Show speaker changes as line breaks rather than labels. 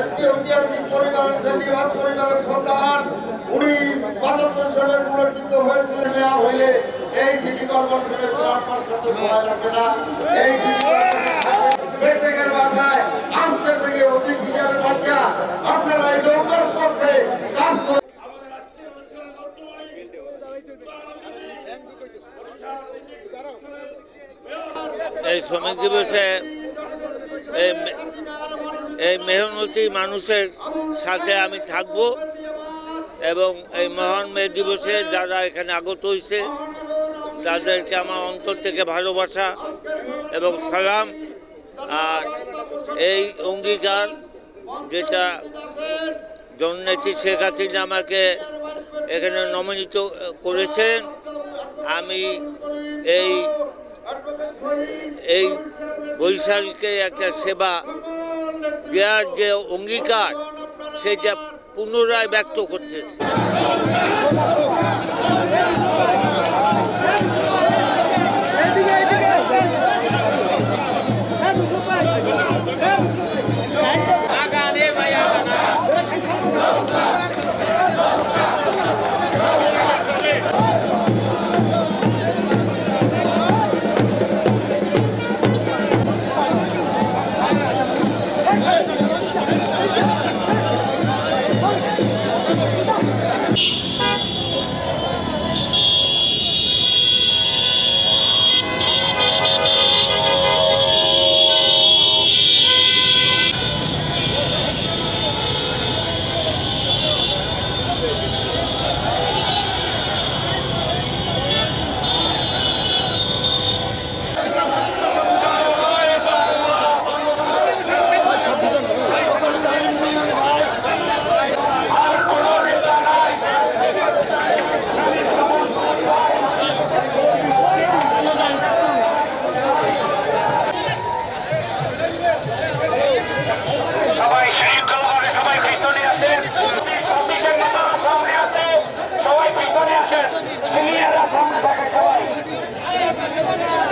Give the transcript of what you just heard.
একটি ঐতিহাসিক পরিবারের শ্রেণীবাস পরিবারের সন্তান। উনি পঁচাত্তর সালে পুনর্কৃত হয়েছিলেন মেয়া হইলে। এই সিটি কর্পোরেশনে প্রাণ পাশ করতে সময় লাগবে না। এই সিটি এই
শ্রমিক দিবসে এই মেহনতি মানুষের সাথে আমি থাকব এবং এই মহান মে দিবসে যারা এখানে আগত হয়েছে তাদেরকে আমার অন্তর থেকে ভালোবাসা এবং সালাম আর এই অঙ্গীকার যেটা জননেত্রী শেখ হাসিনা আমাকে এখানে নমিনিত করেছেন, আমি এই এই বৈশালকে একটা সেবা দেওয়ার যে অঙ্গীকার সেটা পুনরায় ব্যক্ত করতেছে Thank you.